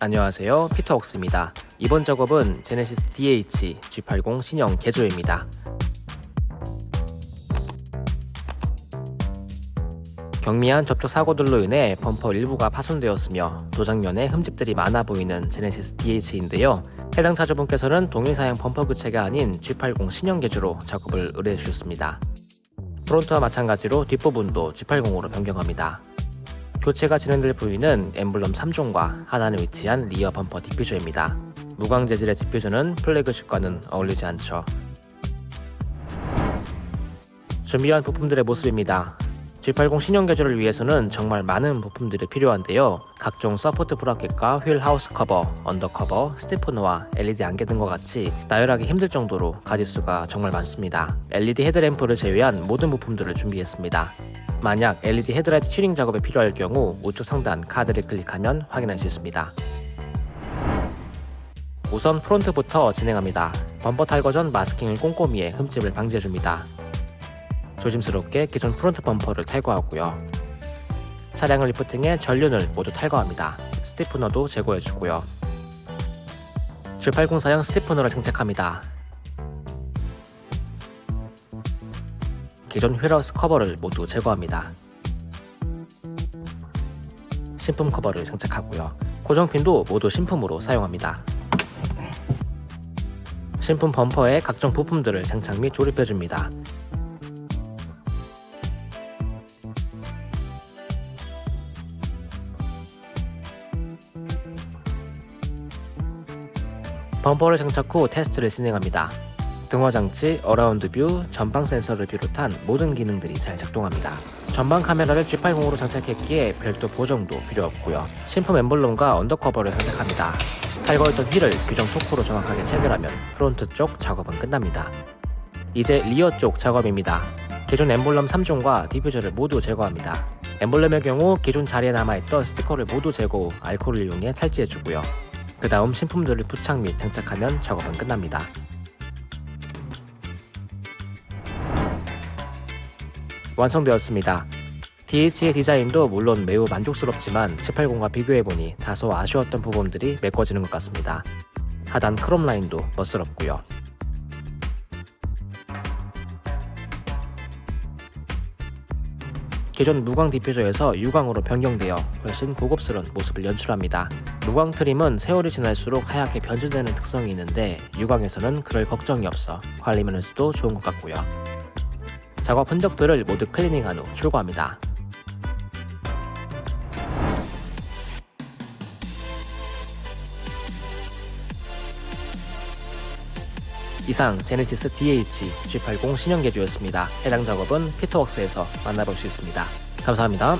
안녕하세요. 피터웍스입니다. 이번 작업은 제네시스 DH G80 신형 개조입니다. 경미한 접촉 사고들로 인해 범퍼 일부가 파손되었으며 도장면에 흠집들이 많아 보이는 제네시스 DH인데요. 해당 차주분께서는 동일 사양 범퍼 교체가 아닌 G80 신형 개조로 작업을 의뢰해 주셨습니다. 프론트와 마찬가지로 뒷부분도 G80으로 변경합니다 교체가 진행될 부위는 엠블럼 3종과 하단에 위치한 rear 범퍼 diffuser입니다. 무광 재질의 diffuser는 플래그십과는 어울리지 않죠. 준비한 부품들의 모습입니다. G80 신형 개조를 위해서는 정말 많은 부품들이 필요한데요. 각종 support bracket과 wheel house 커버, undercover, stiffener와 LED 안개 등과 같이 나열하기 힘들 정도로 가짓수가 정말 많습니다. LED 헤드램프를 제외한 모든 부품들을 준비했습니다. 만약 LED 헤드라이트 튜닝 작업에 필요할 경우 우측 상단 카드를 클릭하면 확인할 수 있습니다. 우선 front부터 진행합니다. 범퍼 탈거 전 masking을 꼼꼼히 해 흠집을 방지해줍니다. 조심스럽게 기존 front 범퍼를 탈거하고요. 차량을 lifting해 전륜을 모두 탈거합니다. stiffener도 제거해주고요. G80 사양 stiffener를 장착합니다. 기존 wheel house 커버를 모두 제거합니다. 신품 커버를 장착하고요. 고정핀도 모두 신품으로 사용합니다. 신품 범퍼에 각종 부품들을 장착 및 조립해줍니다. 범퍼를 장착 후 테스트를 진행합니다. 등화장치, around view, 전방 센서를 비롯한 모든 기능들이 잘 작동합니다. 전방 카메라를 G80으로 장착했기에 별도 보정도 필요 없고요. 신품 엠블럼과 undercover를 장착합니다. 탈거했던 휠을 규정 토크로 정확하게 체결하면 front 쪽 작업은 끝납니다. 이제 rear 쪽 작업입니다. 기존 엠블럼 3종과 diffuser를 모두 제거합니다. 엠블럼의 경우 기존 자리에 남아있던 스티커를 모두 제거 후 알코올을 이용해 탈지해주고요. 그 다음 신품들을 부착 및 장착하면 작업은 끝납니다. 완성되었습니다. DH의 디자인도 물론 매우 만족스럽지만 18공과 비교해보니 다소 아쉬웠던 부분들이 메꿔지는 것 같습니다. 하단 크롬 라인도 멋스럽고요. 기존 무광 디퓨저에서 유광으로 변경되어 훨씬 고급스러운 모습을 연출합니다. 무광 트림은 세월이 지날수록 하얗게 변질되는 특성이 있는데 유광에서는 그럴 걱정이 없어 관리 면에서도 좋은 것 같고요. 작업 흔적들을 모두 클리닝한 후 출고합니다. 이상 제네시스 DH G80 신형 개조였습니다. 해당 작업은 피터웍스에서 만나볼 수 있습니다. 감사합니다.